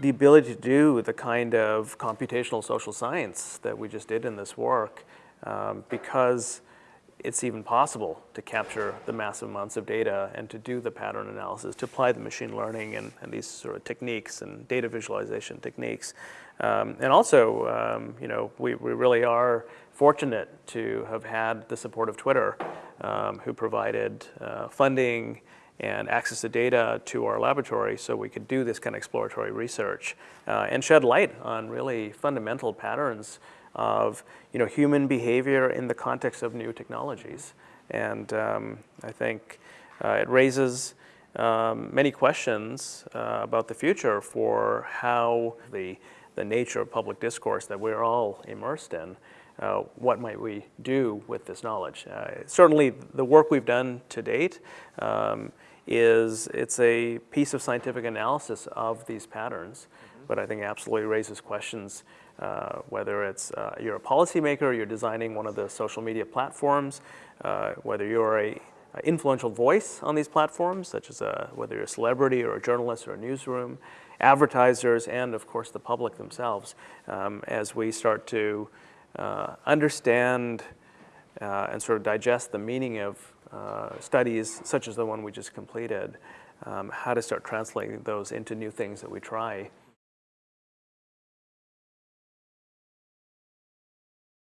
the ability to do the kind of computational social science that we just did in this work um, because it's even possible to capture the massive amounts of data and to do the pattern analysis, to apply the machine learning and, and these sort of techniques and data visualization techniques. Um, and also, um, you know, we, we really are fortunate to have had the support of Twitter, um, who provided uh, funding and access the data to our laboratory so we could do this kind of exploratory research uh, and shed light on really fundamental patterns of you know, human behavior in the context of new technologies. And um, I think uh, it raises um, many questions uh, about the future for how the, the nature of public discourse that we're all immersed in, uh, what might we do with this knowledge? Uh, certainly the work we've done to date um, is it's a piece of scientific analysis of these patterns, mm -hmm. but I think absolutely raises questions uh, whether it's uh, you're a policymaker, you're designing one of the social media platforms, uh, whether you're a, a, influential voice on these platforms, such as a, whether you're a celebrity or a journalist or a newsroom, advertisers, and of course the public themselves, um, as we start to uh, understand uh, and sort of digest the meaning of uh, studies such as the one we just completed, um, how to start translating those into new things that we try